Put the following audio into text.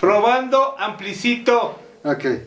Probando amplicito. Ok.